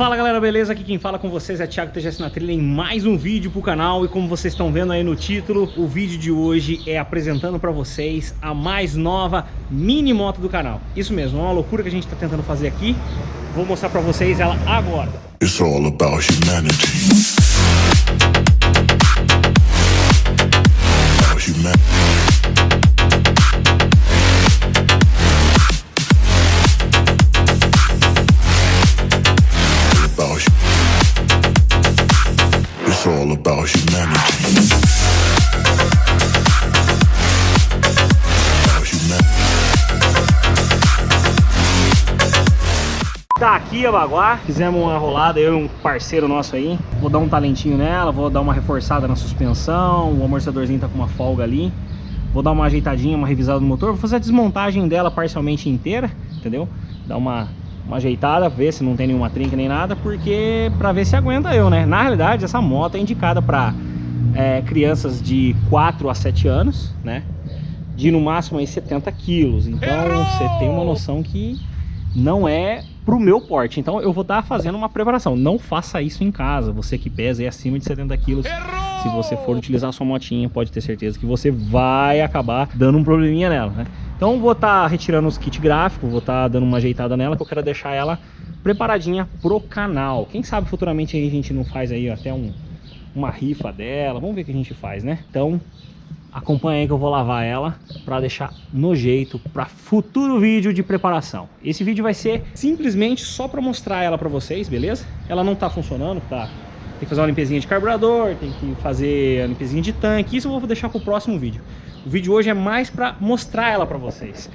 Fala galera, beleza? Aqui quem fala com vocês é Thiago TGS na trilha em mais um vídeo pro canal e como vocês estão vendo aí no título, o vídeo de hoje é apresentando pra vocês a mais nova mini moto do canal. Isso mesmo, é uma loucura que a gente tá tentando fazer aqui. Vou mostrar pra vocês ela agora. It's all about humanity. About humanity. All about humanity. Tá aqui a Baguá, fizemos uma rolada, eu e um parceiro nosso aí. Vou dar um talentinho nela, vou dar uma reforçada na suspensão, o amortecedorzinho tá com uma folga ali. Vou dar uma ajeitadinha, uma revisada no motor, vou fazer a desmontagem dela parcialmente inteira, entendeu? Dar uma uma ajeitada, ver se não tem nenhuma trinca nem nada, porque para ver se aguenta eu, né? Na realidade, essa moto é indicada para é, crianças de 4 a 7 anos, né? De no máximo aí 70 quilos. Então você tem uma noção que não é pro meu porte. Então eu vou estar tá fazendo uma preparação. Não faça isso em casa. Você que pesa aí acima de 70 quilos. Se você for utilizar sua motinha, pode ter certeza que você vai acabar dando um probleminha nela, né? Então vou estar tá retirando os kits gráficos, vou estar tá dando uma ajeitada nela, que eu quero deixar ela preparadinha pro canal. Quem sabe futuramente a gente não faz aí até um, uma rifa dela, vamos ver o que a gente faz, né? Então acompanha aí que eu vou lavar ela para deixar no jeito para futuro vídeo de preparação. Esse vídeo vai ser simplesmente só para mostrar ela para vocês, beleza? Ela não tá funcionando, tá? Tem que fazer uma limpezinha de carburador, tem que fazer a limpezinha de tanque, isso eu vou deixar para o próximo vídeo. O vídeo hoje é mais para mostrar ela para vocês.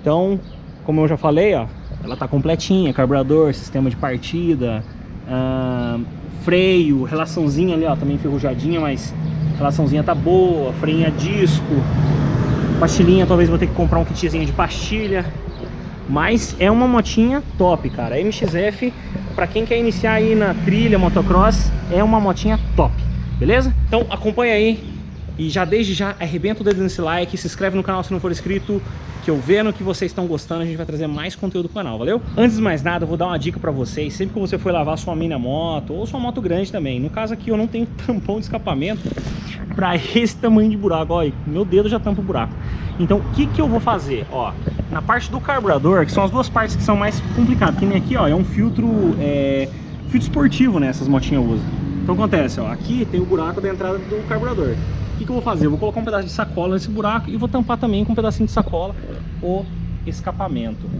Então, como eu já falei, ó, ela tá completinha, carburador, sistema de partida, uh, freio, relaçãozinha ali, ó, também enferrujadinha, mas relaçãozinha tá boa, freio a disco, pastilhinha, talvez vou ter que comprar um kitzinho de pastilha, mas é uma motinha top, cara. A MXF, para quem quer iniciar aí na trilha, motocross, é uma motinha top, beleza? Então acompanha aí e já desde já, arrebenta o dedo nesse like, se inscreve no canal se não for inscrito, que eu vendo que vocês estão gostando, a gente vai trazer mais conteúdo pro canal, valeu? Antes de mais nada, eu vou dar uma dica pra vocês, sempre que você for lavar sua mina moto, ou sua moto grande também, no caso aqui eu não tenho tampão de escapamento pra esse tamanho de buraco, olha, meu dedo já tampa o buraco. Então, o que que eu vou fazer? Ó, na parte do carburador, que são as duas partes que são mais complicadas, que nem aqui, ó, é um filtro, é, filtro esportivo, né, essas motinhas usam. Então acontece, ó, aqui tem o buraco da entrada do carburador. O que, que eu vou fazer? Eu vou colocar um pedaço de sacola nesse buraco e vou tampar também com um pedacinho de sacola o escapamento.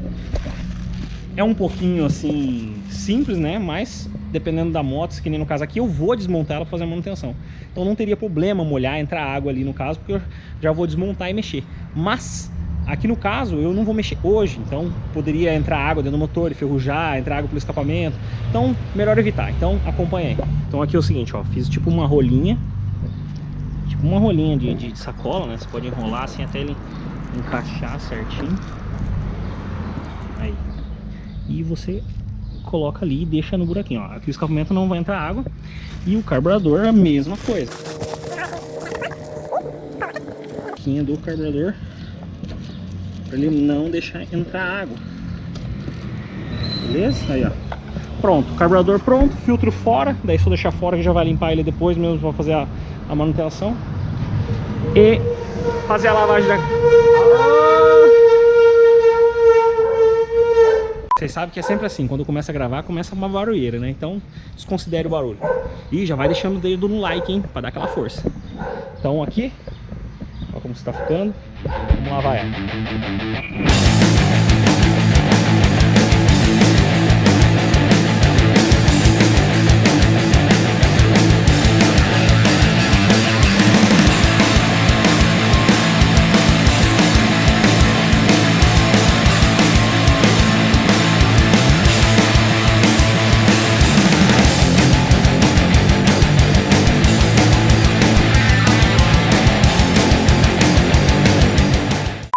É um pouquinho assim simples, né? Mas dependendo da moto, que nem no caso aqui, eu vou desmontar ela para fazer a manutenção. Então não teria problema molhar, entrar água ali no caso, porque eu já vou desmontar e mexer. Mas aqui no caso eu não vou mexer hoje, então poderia entrar água dentro do motor, enferrujar, entrar água pelo escapamento. Então melhor evitar. Então acompanha aí. Então aqui é o seguinte, ó, fiz tipo uma rolinha tipo uma rolinha de, de, sacola, né? Você pode enrolar assim até ele encaixar certinho. Aí. E você coloca ali e deixa no buraquinho, ó. Aqui o escapamento não vai entrar água. E o carburador a mesma coisa. Aqui do carburador para ele não deixar entrar água. Beleza? Aí, ó. Pronto, carburador pronto, filtro fora, daí só deixar fora que já vai limpar ele depois mesmo para fazer a a manutenção e fazer a lavagem da... Vocês sabem que é sempre assim, quando começa a gravar, começa uma barulheira, né? Então, desconsidere o barulho. E já vai deixando o dedo no like, hein? Pra dar aquela força. Então aqui, olha como está ficando. Vamos lavar ela.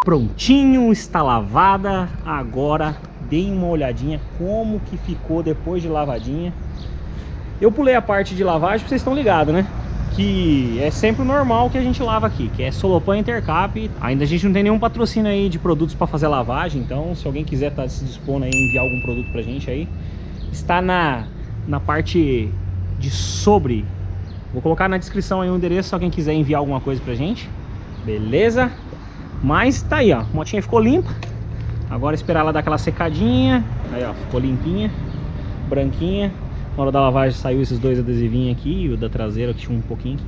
Prontinho, está lavada. Agora deem uma olhadinha como que ficou depois de lavadinha. Eu pulei a parte de lavagem, vocês estão ligados, né? Que é sempre normal que a gente lava aqui, que é Solopan Intercap. Ainda a gente não tem nenhum patrocínio aí de produtos para fazer lavagem, então se alguém quiser tá se dispondo a enviar algum produto pra gente aí, está na na parte de sobre. Vou colocar na descrição aí o endereço, só quem quiser enviar alguma coisa pra gente. Beleza? Mas tá aí, ó. A motinha ficou limpa. Agora esperar ela dar aquela secadinha. Aí, ó, ficou limpinha, branquinha. Na hora da lavagem saiu esses dois adesivinhos aqui, e o da traseira que tinha um pouquinho aqui.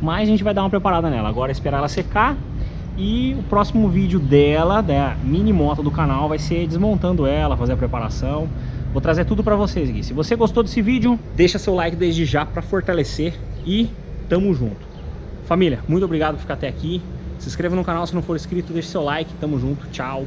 Mas a gente vai dar uma preparada nela. Agora é esperar ela secar. E o próximo vídeo dela, da mini moto do canal, vai ser desmontando ela, fazer a preparação. Vou trazer tudo pra vocês aqui. Se você gostou desse vídeo, deixa seu like desde já pra fortalecer e tamo junto. Família, muito obrigado por ficar até aqui. Se inscreva no canal se não for inscrito, deixe seu like. Tamo junto. Tchau.